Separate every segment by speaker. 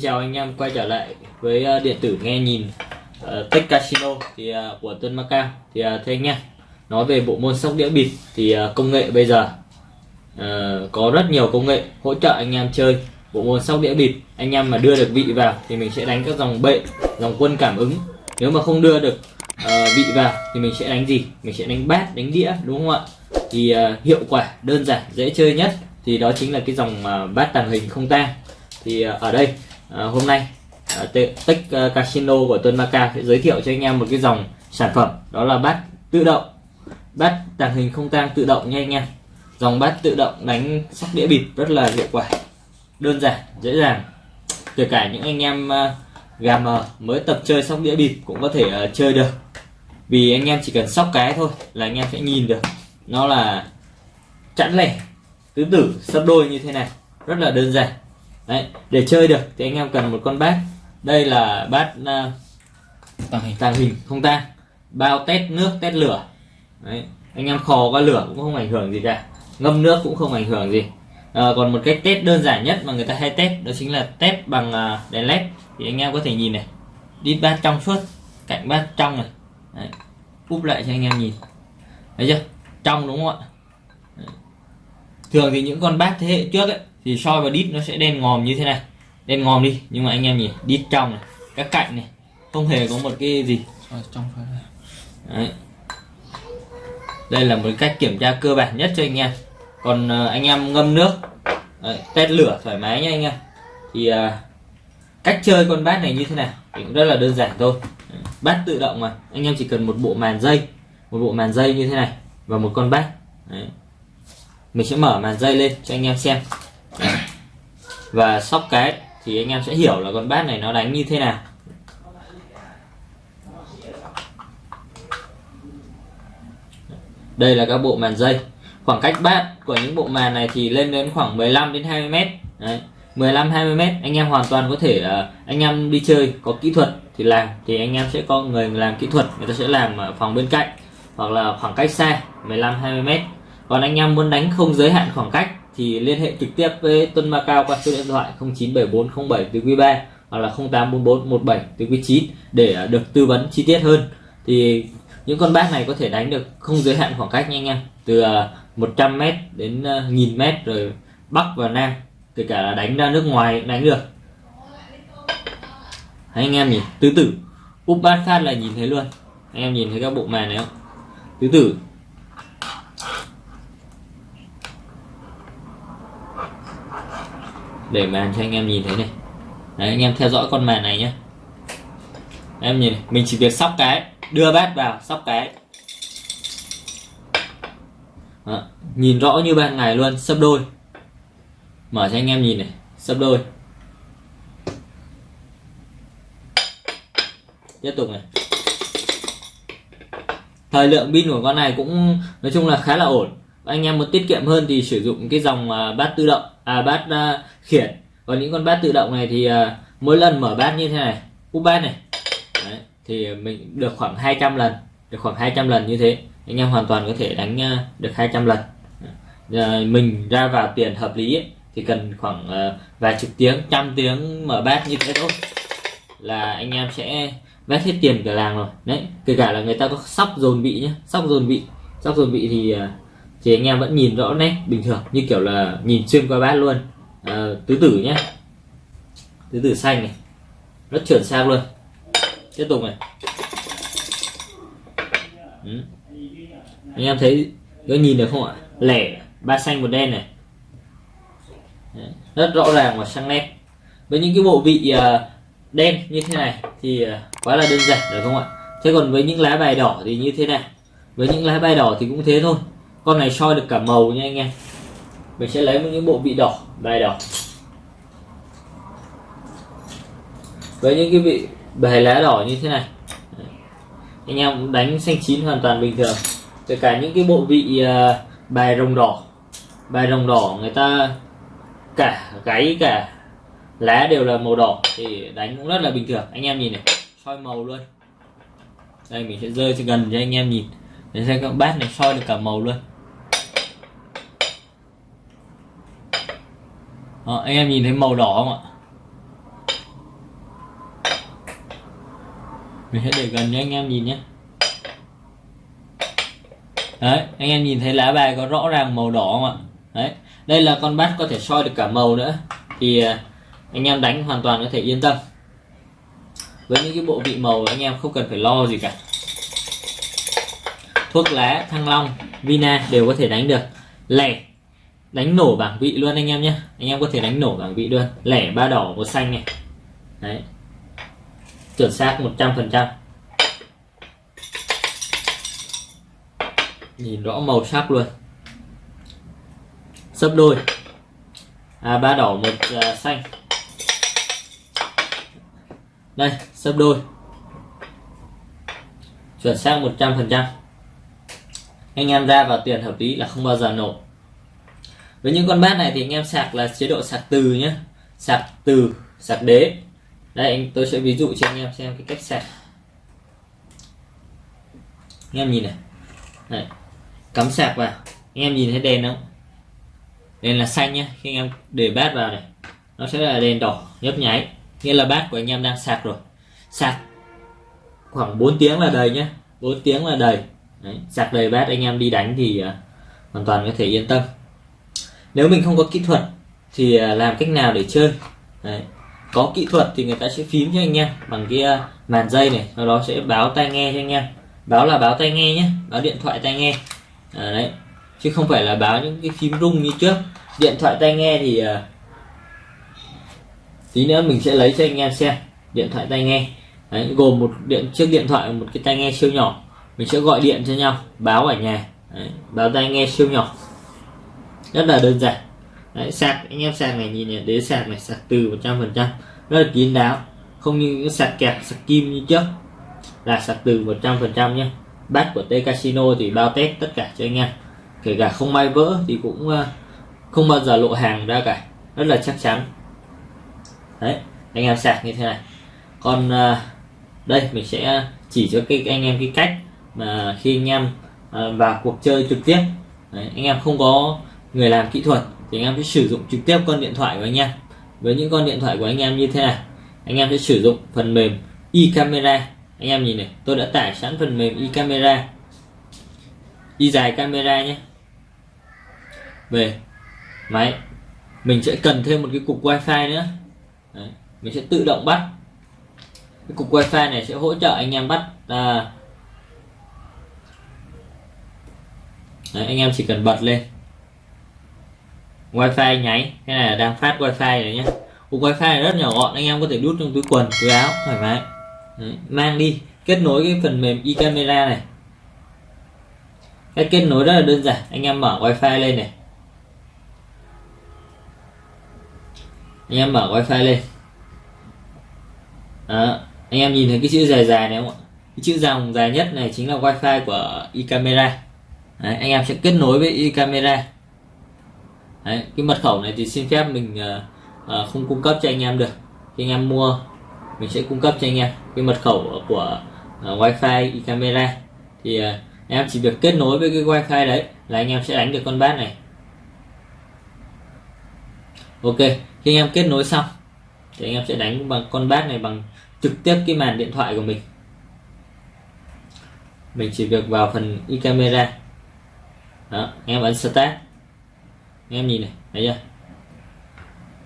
Speaker 1: Xin chào anh em quay trở lại với ờ, điện tử nghe nhìn uh, Tech Casino thì uh, của tân Macao thì uh, thưa anh em nói về bộ môn sóc đĩa bịp thì uh, công nghệ bây giờ uh, có rất nhiều công nghệ hỗ trợ anh em chơi bộ môn sóc đĩa bịp. Anh em mà đưa được vị vào thì mình sẽ đánh các dòng bệ dòng quân cảm ứng. Nếu mà không đưa được uh, vị vào thì mình sẽ đánh gì? Mình sẽ đánh bát đánh đĩa đúng không ạ? Thì uh, hiệu quả đơn giản dễ chơi nhất thì đó chính là cái dòng uh, bát tàng hình không tang. Thì uh, ở đây à, hôm nay ờ, à, Tech ờ, Casino của Tuấn Maca sẽ giới thiệu cho anh em một cái dòng sản phẩm đó là bát tự động. Bát tàng hình không tang tự động nha anh em. Dòng bát tự động đánh sóc đĩa bịp rất là hiệu quả đơn giản dễ dàng. Kể cả những anh em gà mờ mới tập chơi sóc đĩa bịp cũng có thể uh, chơi được. Vì anh em chỉ cần sóc cái thôi là anh em sẽ nhìn được. Nó là chẵn lẻ tứ tử sấp đôi như thế này. Rất là đơn giản. Đấy, để chơi được thì anh em cần một con bát. Đây là bát uh, tàng hình. tàng hình không tang bao tét nước tét lửa. Đấy, anh em khò qua lửa cũng không ảnh hưởng gì cả. Ngâm nước cũng không ảnh hưởng gì. À, còn một cách test đơn giản nhất mà người ta hay test đó chính là test bằng uh, đèn led thì anh em có thể nhìn này đi bát trong suốt cạnh bát trong này. Đấy, úp lại cho anh em nhìn. Thấy chưa? Trong đúng không ạ? Thường thì những con bát thế hệ trước ấy thì soi vào đít nó sẽ đen ngòm như thế này. Đen ngòm đi nhưng mà anh em nhìn đít trong này các cạnh này không hề có một cái gì.
Speaker 2: Ở trong phải
Speaker 1: Đấy. đây là một cách kiểm tra cơ bản nhất cho anh em. Còn uh, anh em ngâm nước Đấy, test lửa thoải mái nha anh em. Thì uh, cách chơi con bát này như thế nào thì cũng rất là đơn giản thôi. Bát tự động mà anh em chỉ cần một bộ màn dây một bộ màn dây như thế này và một con bát. Đấy. mình sẽ mở màn dây lên cho anh em xem và sóc cái thì anh em sẽ hiểu là con bát này nó đánh như thế nào. Đây là các bộ màn dây. Khoảng cách bát của những bộ màn này thì lên đến khoảng 15 đến 20 mét. Đấy. 15 20 mét, anh em hoàn toàn có thể ờ, anh em đi chơi có kỹ thuật thì làm, thì anh em sẽ có người làm kỹ thuật, người ta sẽ làm ở phòng bên cạnh hoặc là khoảng cách xa 15 20 mét. Còn anh em muốn đánh không giới hạn khoảng cách thì liên hệ trực tiếp với Tuân Macau qua số điện thoại 097407 từ quý 3 hoặc là 084417 từ quý 9 để à, được tư vấn chi tiết hơn. Thì những con bát này có thể đánh được không giới hạn khoảng cách nha anh em từ à, 100m đến à, 1000m rồi Bắc và Nam kể cả là đánh ra nước ngoài đánh được. Đấy, anh em nhìn tứ tử úp bát phát là nhìn thấy luôn. Anh em nhìn thấy các bộ màn này không? Tứ tử để màn cho anh em nhìn thấy này. Đấy, anh em theo dõi con màn này nhé em nhìn này. mình chỉ việc sóc cái đưa bát vào sóc cái. Đó. nhìn rõ như ban ngày luôn sấp đôi. Mở cho anh em nhìn này sấp đôi. Tiếp tục này. Thời lượng pin của con này cũng nói chung là khá là ổn anh em muốn tiết kiệm hơn thì sử dụng cái dòng uh, bát tự động à bát uh, khiển. Còn những con bát tự động này thì uh, mỗi lần mở bát như thế này úp bát này Đấy, thì mình được khoảng 200 lần được khoảng 200 lần như thế. Anh em hoàn toàn có thể đánh uh, được 200 lần. Uh, mình ra vào tiền hợp lý ấy, thì cần khoảng uh, vài chục tiếng trăm tiếng mở bát như thế thôi. Là anh em sẽ vét hết tiền cả làng rồi. Đấy kể cả là người ta có sóc dồn vị nhé sóc dồn vị. Sóc dồn vị thì uh, thì anh em vẫn nhìn rõ nét bình thường như kiểu là nhìn xuyên qua bát luôn. À, tứ tử nhé tứ tử xanh này. Rất chuẩn xác luôn. Tiếp tục này. Ừ. anh em thấy có nhìn được không ạ? Lẻ ba xanh một đen này. Rất rõ ràng và sang nét. Với những cái bộ vị uh, đen như thế này thì uh, quá là đơn giản được không ạ? Thế còn với những lá bài đỏ thì như thế này với những lá bài đỏ thì cũng thế thôi con này soi được cả màu nha anh em. Mình sẽ lấy những bộ vị đỏ bài đỏ. Với những cái vị bài lá đỏ như thế này. Anh em đánh xanh chín hoàn toàn bình thường. Kể cả những cái bộ vị à, bài rồng đỏ. Bài rồng đỏ người ta cả gáy, cả lá đều là màu đỏ thì đánh cũng rất là bình thường. Anh em nhìn này, soi màu luôn. Đây, mình sẽ rơi cho gần cho anh em nhìn. Để xem các bát này soi được cả màu luôn. à, anh em nhìn thấy màu đỏ không ạ? Mình sẽ để gần cho anh em nhìn nhé. Đấy anh em nhìn thấy lá bài có rõ ràng màu đỏ không ạ? Đấy đây là con bát có thể soi được cả màu nữa. Thì à, anh em đánh hoàn toàn có thể yên tâm. Với những cái bộ vị màu anh em không cần phải lo gì cả. Thuốc lá thăng long vina đều có thể đánh được. Lẻ đánh nổ bảng vị luôn anh em nhé. Anh em có thể đánh nổ bảng vị luôn. Lẻ ba đỏ một xanh này. Đấy. Chuẩn xác 100% nhìn rõ màu sắc luôn. Sấp đôi. À ba đỏ một à, xanh. Đây sấp đôi. Chuẩn xác 100% anh em ra vào tiền hợp lý là không bao giờ nổ với những con bát này thì anh em sạc là chế độ sạc từ nhé sạc từ sạc đế. Đây anh tôi sẽ ví dụ cho anh em xem cái cách sạc. Anh em nhìn này. Đấy. cắm sạc vào. Anh em nhìn thấy đèn không? Đèn là xanh nhé khi anh em để bát vào này nó sẽ là đèn đỏ nhấp nháy. Nghĩa là bát của anh em đang sạc rồi. Sạc khoảng 4 tiếng là đầy nhé 4 tiếng là đầy. Đấy, sạc đầy bát anh em đi đánh thì uh, hoàn toàn có thể yên tâm nếu mình không có kỹ thuật thì à, làm cách nào để chơi? Đấy. có kỹ thuật thì người ta sẽ phím cho anh em bằng cái à, màn dây này sau đó sẽ báo tai nghe cho anh em. Báo là báo tai nghe nhé báo điện thoại tai nghe. À, đấy. Chứ không phải là báo những cái phím rung như trước. Điện thoại tai nghe thì uh, tí nữa mình sẽ lấy cho anh em xem điện thoại tai nghe. Đấy, gồm một điện chiếc điện thoại một cái tai nghe siêu nhỏ. Mình sẽ gọi điện cho nhau báo ở nhà. Đấy, báo tai nghe siêu nhỏ rất là đơn giản. Đấy, sạc anh em sạc này nhìn này đế sạc này sạc từ 100% rất là kín đáo. Không như những sạc kẹp sạc kim như trước. Là sạc từ 100% nhé bát của T Casino thì bao test tất cả cho anh em. Kể cả không may vỡ thì cũng ờ, không bao giờ lộ hàng ra cả. Rất là chắc chắn. Đấy anh em sạc như thế này. Còn ờ, đây mình sẽ chỉ cho cái anh em cái cách mà khi anh em ờ, vào cuộc chơi trực tiếp. Đấy, anh em không có người làm kỹ thuật thì anh em sẽ sử dụng trực tiếp con điện thoại của anh em. Với những con điện thoại của anh em như thế này anh em sẽ sử dụng phần mềm e camera anh em nhìn này tôi đã tải sẵn phần mềm e camera y dài camera nhé. Về máy mình sẽ cần thêm một cái cục wifi nữa. Đấy. mình sẽ tự động bắt. Cái cục wifi này sẽ hỗ trợ anh em bắt à, Đấy, anh em chỉ cần bật lên wifi nháy. Cái này là đang phát wifi rồi nhé cục wifi này rất nhỏ gọn anh em có thể đút trong túi quần túi áo thoải mái. Đấy, mang đi. Kết nối cái phần mềm e camera này. Cách kết nối rất là đơn giản. Anh em mở wifi lên này. Anh em mở wifi lên. Đó. anh em nhìn thấy cái chữ dài dài này không ạ? Cái chữ dòng dài nhất này chính là wifi của e camera Đấy, anh em sẽ kết nối với e camera Đấy, cái mật khẩu này thì xin phép mình uh, không cung cấp cho anh em được. Khi anh em mua mình sẽ cung cấp cho anh em cái mật khẩu của uh, wifi e camera. Thì uh, em chỉ việc kết nối với cái wifi đấy là anh em sẽ đánh được con bát này. Ok khi anh em kết nối xong thì anh em sẽ đánh bằng con bát này bằng trực tiếp cái màn điện thoại của mình. Mình chỉ việc vào phần e camera. Đó anh em ấn start em nhìn này thấy chưa?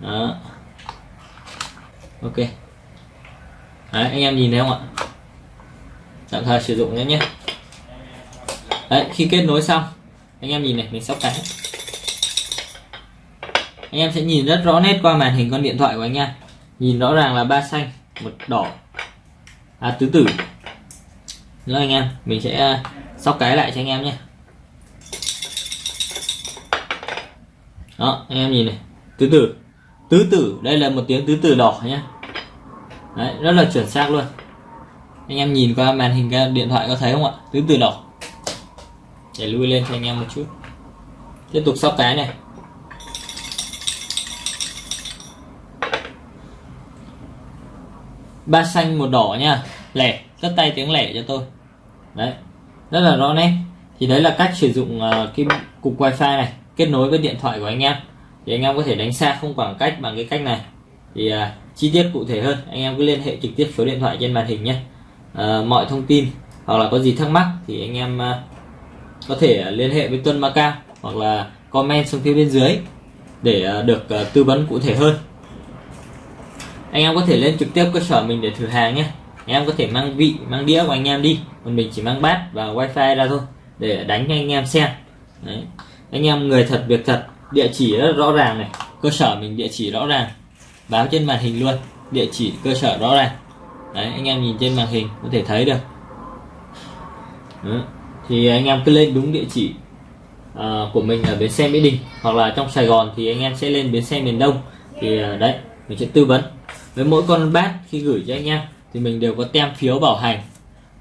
Speaker 1: Đó. Ok. Đấy, anh em nhìn thấy không ạ? Tạm thời sử dụng nhé nhé. Đấy, khi kết nối xong anh em nhìn này mình sóc cái anh em sẽ nhìn rất rõ nét qua màn hình con điện thoại của anh em nhìn rõ ràng là ba xanh một đỏ. À tứ tử. Nữa anh em mình sẽ à, sóc cái lại cho anh em nhé. Đó anh em nhìn này. Tứ tử. Tứ tử đây là một tiếng tứ tử đỏ nhé Đấy, rất là chuẩn xác luôn. Anh em nhìn qua màn hình điện thoại có thấy không ạ? Tứ tử đỏ. Để lui lên cho anh em một chút. Tiếp tục sóc cái này. Ba xanh một đỏ nha. Lẻ tất tay tiếng lẻ cho tôi. Đấy rất là rõ nét. Thì đấy là cách sử dụng uh, cái cục wifi này kết nối với điện thoại của anh em. Thì anh em có thể đánh xa không khoảng cách bằng cái cách này. Thì uh, chi tiết cụ thể hơn anh em cứ liên hệ trực tiếp số điện thoại trên màn hình nhé. Uh, mọi thông tin hoặc là có gì thắc mắc thì anh em uh, có thể à, liên hệ với Tuân Macao hoặc là comment xuống phía bên dưới để uh, được uh, tư vấn cụ thể hơn. Anh em có thể lên trực tiếp cơ sở mình để thử hàng nhé. Anh em có thể mang vị mang đĩa của anh em đi còn mình chỉ mang bát và wifi ra thôi để đánh cho anh em xem. Đấy anh em người thật việc thật địa chỉ rất rõ ràng này. Cơ sở mình địa chỉ rõ ràng. Báo trên màn hình luôn. Địa chỉ cơ sở rõ ràng. Đấy anh em nhìn trên màn hình có thể thấy được. Đấy. thì anh em cứ lên đúng địa chỉ uh, của mình ở bến xe mỹ đình hoặc là trong sài gòn thì anh em sẽ lên bến xe miền đông. Thì uh, đấy mình sẽ tư vấn. Với mỗi con bát khi gửi cho anh em thì mình đều có tem phiếu bảo hành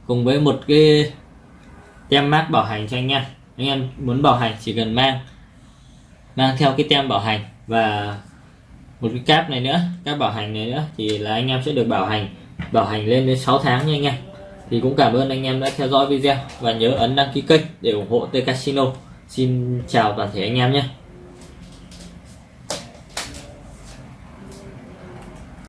Speaker 1: cùng với một cái tem mát bảo hành cho anh em anh em muốn bảo hành chỉ cần mang mang theo cái tem bảo hành và một cái cáp này nữa các bảo hành này nữa thì là anh em sẽ được bảo hành bảo hành lên đến 6 tháng nha anh em. Thì cũng cảm ơn anh em đã theo dõi video và nhớ ấn đăng ký kênh để ủng hộ T Casino. Xin chào toàn thể anh em nhé.